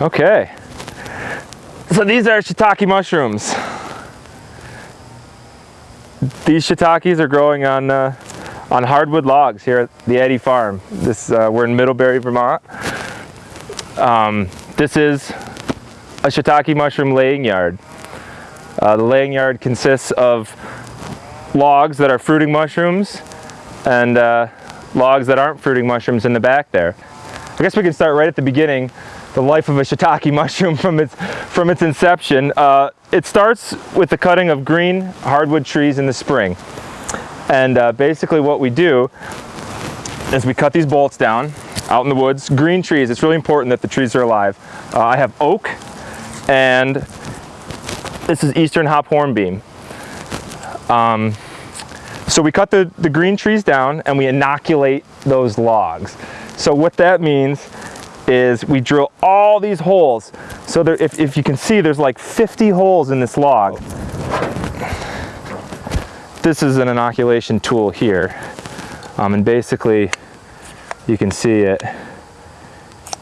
Okay. So these are shiitake mushrooms. These shiitakes are growing on uh, on hardwood logs here at the Eddy Farm. This uh, we're in Middlebury, Vermont. Um, this is a shiitake mushroom laying yard. Uh, the laying yard consists of logs that are fruiting mushrooms and uh, logs that aren't fruiting mushrooms in the back there. I guess we can start right at the beginning, the life of a shiitake mushroom from its, from its inception. Uh, it starts with the cutting of green hardwood trees in the spring. And uh, basically what we do is we cut these bolts down out in the woods, green trees. It's really important that the trees are alive. Uh, I have oak and this is eastern hop hornbeam. Um, so we cut the, the green trees down and we inoculate those logs. So what that means is we drill all these holes. So there, if, if you can see, there's like 50 holes in this log. This is an inoculation tool here. Um, and basically, you can see it.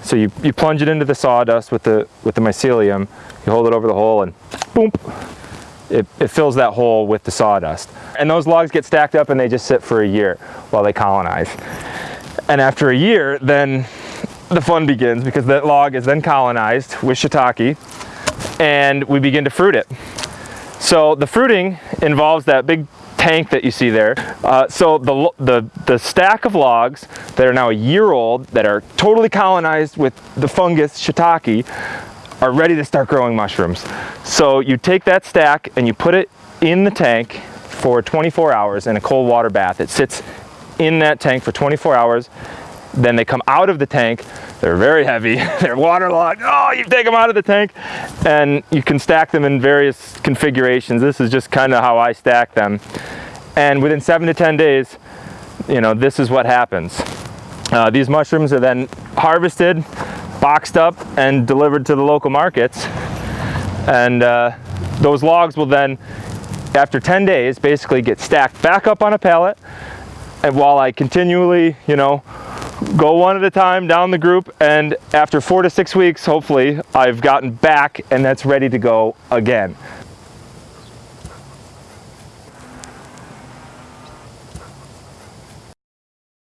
So you, you plunge it into the sawdust with the, with the mycelium, you hold it over the hole and boom, it, it fills that hole with the sawdust. And those logs get stacked up and they just sit for a year while they colonize. And after a year, then the fun begins because that log is then colonized with shiitake and we begin to fruit it. So the fruiting involves that big tank that you see there. Uh, so the, the, the stack of logs that are now a year old, that are totally colonized with the fungus shiitake, are ready to start growing mushrooms. So you take that stack and you put it in the tank for 24 hours in a cold water bath. It sits in that tank for 24 hours. Then they come out of the tank. They're very heavy. They're waterlogged. Oh, you take them out of the tank and you can stack them in various configurations. This is just kind of how I stack them. And within seven to 10 days, you know, this is what happens. Uh, these mushrooms are then harvested, boxed up, and delivered to the local markets. And uh, those logs will then, after 10 days, basically get stacked back up on a pallet. And while I continually, you know, go one at a time down the group and after four to six weeks hopefully I've gotten back and that's ready to go again